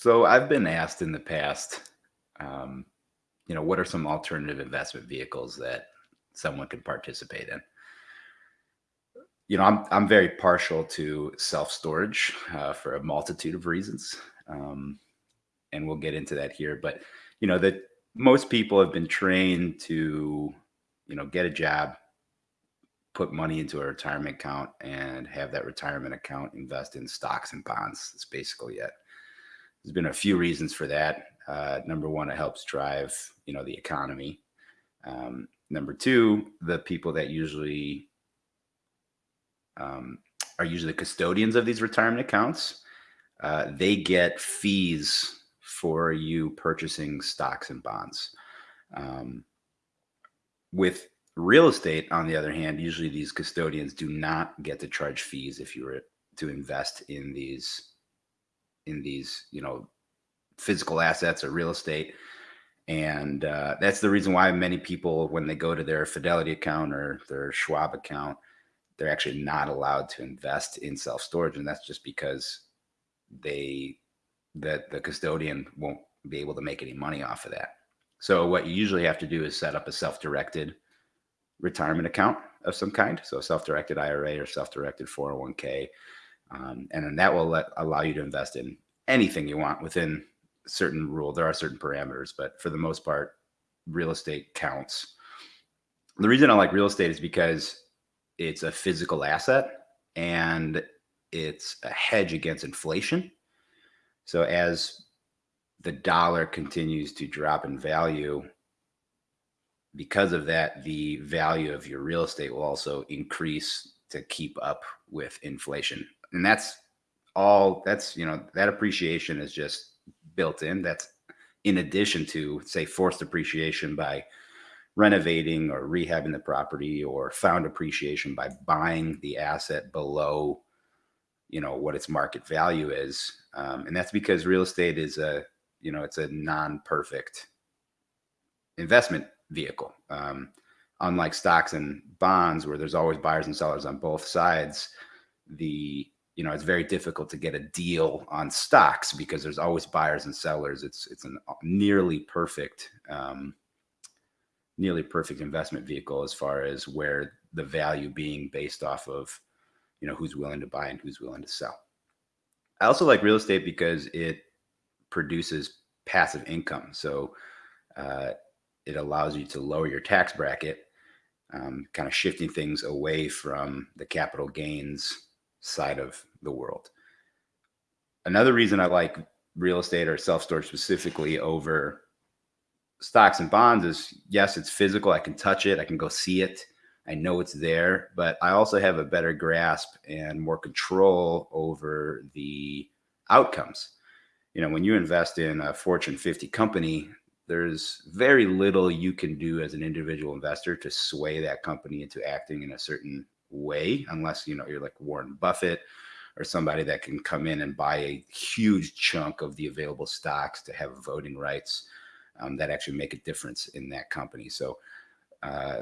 So I've been asked in the past, um, you know, what are some alternative investment vehicles that someone could participate in? You know, I'm I'm very partial to self storage uh, for a multitude of reasons, um, and we'll get into that here. But you know, that most people have been trained to, you know, get a job, put money into a retirement account, and have that retirement account invest in stocks and bonds. That's basically it. There's been a few reasons for that. Uh, number one, it helps drive, you know, the economy. Um, number two, the people that usually um, are usually the custodians of these retirement accounts, uh, they get fees for you purchasing stocks and bonds. Um, with real estate, on the other hand, usually these custodians do not get to charge fees if you were to invest in these in these, you know, physical assets or real estate. And uh, that's the reason why many people, when they go to their Fidelity account or their Schwab account, they're actually not allowed to invest in self storage. And that's just because they, that the custodian won't be able to make any money off of that. So what you usually have to do is set up a self-directed retirement account of some kind. So a self-directed IRA or self-directed 401k. Um, and then that will let, allow you to invest in anything you want within certain rule. There are certain parameters, but for the most part, real estate counts. The reason I like real estate is because it's a physical asset and it's a hedge against inflation. So as the dollar continues to drop in value, because of that, the value of your real estate will also increase to keep up with inflation and that's all that's you know that appreciation is just built in. That's in addition to say forced appreciation by renovating or rehabbing the property or found appreciation by buying the asset below you know what its market value is. Um, and that's because real estate is a you know it's a non-perfect investment vehicle. Um, unlike stocks and bonds where there's always buyers and sellers on both sides the you know, it's very difficult to get a deal on stocks because there's always buyers and sellers. It's it's a nearly perfect, um, nearly perfect investment vehicle as far as where the value being based off of, you know, who's willing to buy and who's willing to sell. I also like real estate because it produces passive income. So uh, it allows you to lower your tax bracket, um, kind of shifting things away from the capital gains side of the world. Another reason I like real estate or self storage specifically over stocks and bonds is yes, it's physical. I can touch it, I can go see it, I know it's there, but I also have a better grasp and more control over the outcomes. You know, when you invest in a Fortune 50 company, there's very little you can do as an individual investor to sway that company into acting in a certain way unless you know you're like Warren Buffett or somebody that can come in and buy a huge chunk of the available stocks to have voting rights um, that actually make a difference in that company. So uh,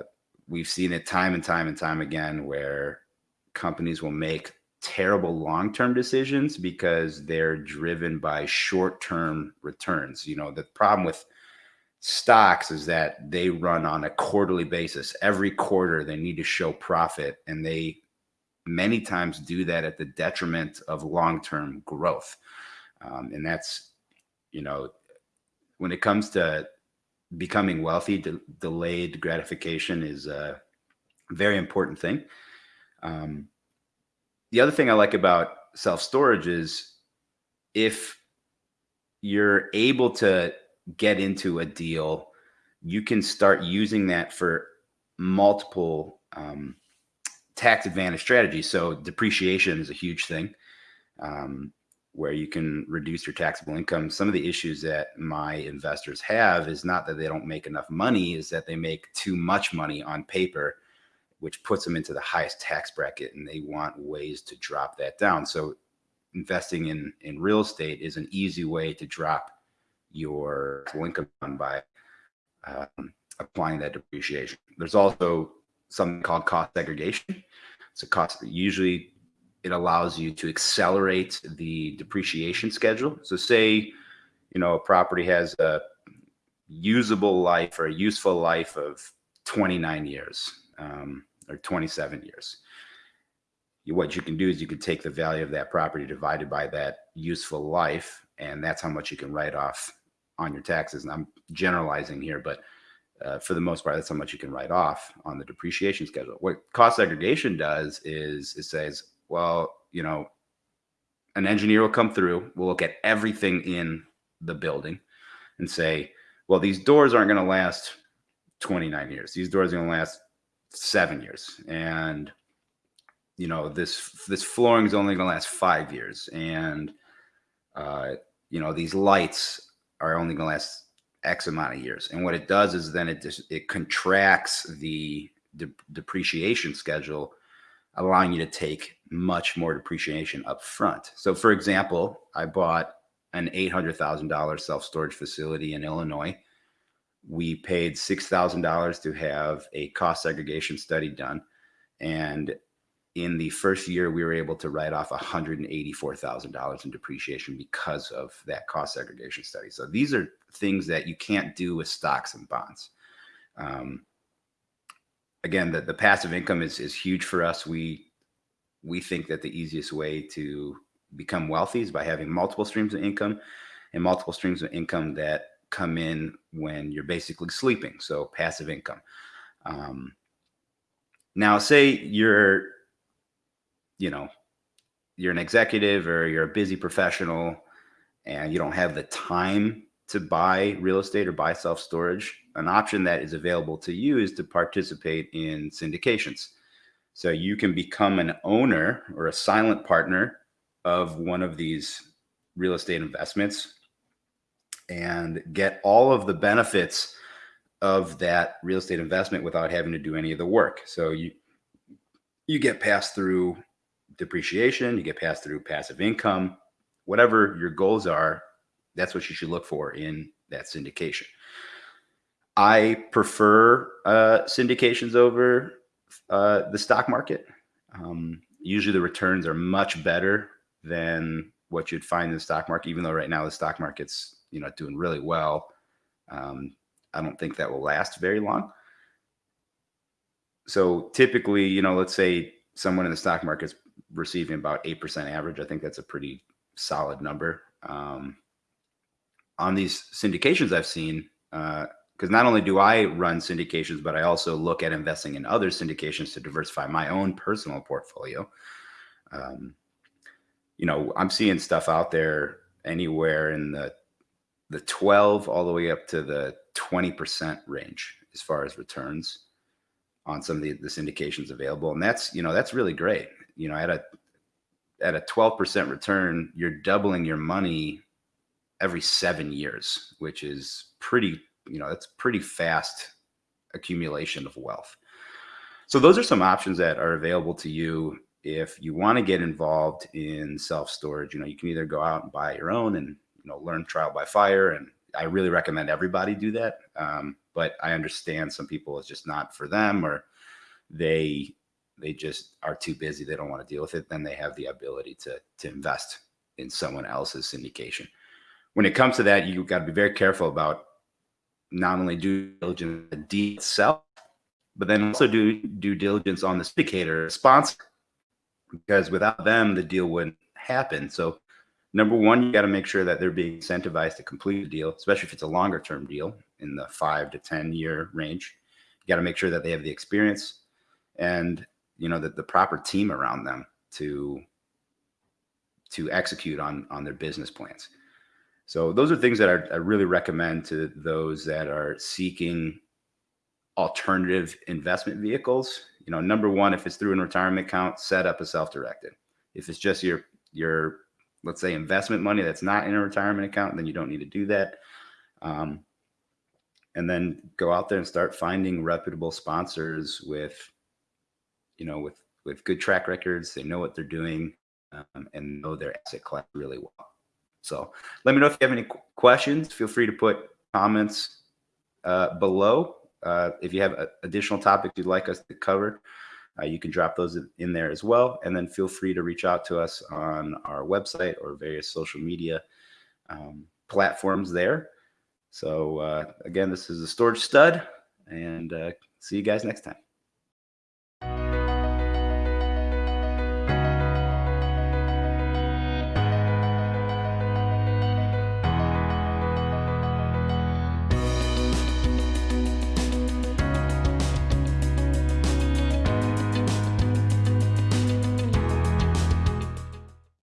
we've seen it time and time and time again where companies will make terrible long-term decisions because they're driven by short-term returns. You know, the problem with stocks is that they run on a quarterly basis. Every quarter they need to show profit and they many times do that at the detriment of long-term growth. Um, and that's, you know, when it comes to becoming wealthy, de delayed gratification is a very important thing. Um, the other thing I like about self-storage is if you're able to get into a deal, you can start using that for multiple um, tax advantage strategies. So depreciation is a huge thing um, where you can reduce your taxable income. Some of the issues that my investors have is not that they don't make enough money, is that they make too much money on paper, which puts them into the highest tax bracket and they want ways to drop that down. So investing in, in real estate is an easy way to drop your income by um, applying that depreciation. There's also something called cost segregation. A cost usually it allows you to accelerate the depreciation schedule. So say you know, a property has a usable life or a useful life of 29 years um, or 27 years. What you can do is you can take the value of that property divided by that useful life, and that's how much you can write off on your taxes. And I'm generalizing here, but uh, for the most part, that's how much you can write off on the depreciation schedule. What cost segregation does is it says, well, you know, an engineer will come through, we'll look at everything in the building and say, well, these doors aren't going to last 29 years. These doors are going to last seven years. And, you know, this, this flooring is only going to last five years. And, uh, you know, these lights are only going to last X amount of years. And what it does is then it just, it contracts the de depreciation schedule, allowing you to take much more depreciation up front. So for example, I bought an $800,000 self-storage facility in Illinois. We paid $6,000 to have a cost segregation study done. And in the first year, we were able to write off $184,000 in depreciation because of that cost segregation study. So these are things that you can't do with stocks and bonds. Um, again, the, the passive income is, is huge for us. We, we think that the easiest way to become wealthy is by having multiple streams of income and multiple streams of income that come in when you're basically sleeping. So passive income. Um, now, say you're, you know, you're an executive or you're a busy professional and you don't have the time to buy real estate or buy self storage. An option that is available to you is to participate in syndications. So you can become an owner or a silent partner of one of these real estate investments and get all of the benefits of that real estate investment without having to do any of the work. So you you get passed through depreciation, you get passed through passive income, whatever your goals are, that's what you should look for in that syndication. I prefer uh, syndications over uh, the stock market. Um, usually the returns are much better than what you'd find in the stock market, even though right now the stock market's, you know, doing really well. Um, I don't think that will last very long. So typically, you know, let's say someone in the stock market's receiving about 8% average. I think that's a pretty solid number. Um, on these syndications I've seen, because uh, not only do I run syndications, but I also look at investing in other syndications to diversify my own personal portfolio. Um, you know, I'm seeing stuff out there anywhere in the the 12 all the way up to the 20% range as far as returns on some of the, the syndications available. And that's, you know, that's really great. You know, at a at a 12% return, you're doubling your money every seven years, which is pretty, you know, that's pretty fast accumulation of wealth. So those are some options that are available to you if you want to get involved in self storage. You know, you can either go out and buy your own and you know learn trial by fire, and I really recommend everybody do that. Um, but I understand some people it's just not for them, or they they just are too busy. They don't want to deal with it. Then they have the ability to to invest in someone else's syndication when it comes to that, you got to be very careful about not only due diligence the deal itself, but then also do due diligence on the syndicator sponsor, because without them, the deal wouldn't happen. So, number one, you got to make sure that they're being incentivized to complete the deal, especially if it's a longer term deal in the five to 10 year range. You got to make sure that they have the experience and, you know, that the proper team around them to to execute on on their business plans. So those are things that I, I really recommend to those that are seeking alternative investment vehicles. You know, number one, if it's through a retirement account, set up a self-directed. If it's just your your let's say investment money that's not in a retirement account, then you don't need to do that. Um, and then go out there and start finding reputable sponsors with, you know, with with good track records. They know what they're doing um, and know their asset class really well. So let me know if you have any questions. Feel free to put comments uh, below. Uh, if you have uh, additional topics you'd like us to cover, uh, you can drop those in there as well. And then feel free to reach out to us on our website or various social media. Um, platforms there. So uh, again, this is a storage stud, and see you guys next time.